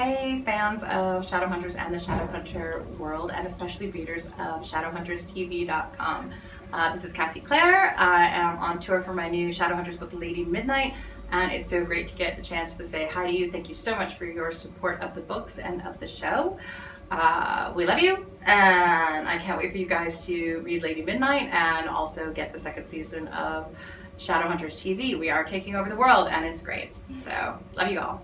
Hey fans of Shadowhunters and the Shadowhunter world and especially readers of ShadowhuntersTV.com. Uh, this is Cassie Clare. I am on tour for my new Shadowhunters book Lady Midnight and it's so great to get the chance to say hi to you. Thank you so much for your support of the books and of the show. Uh, we love you and I can't wait for you guys to read Lady Midnight and also get the second season of Shadowhunters TV. We are taking over the world and it's great. So love you all.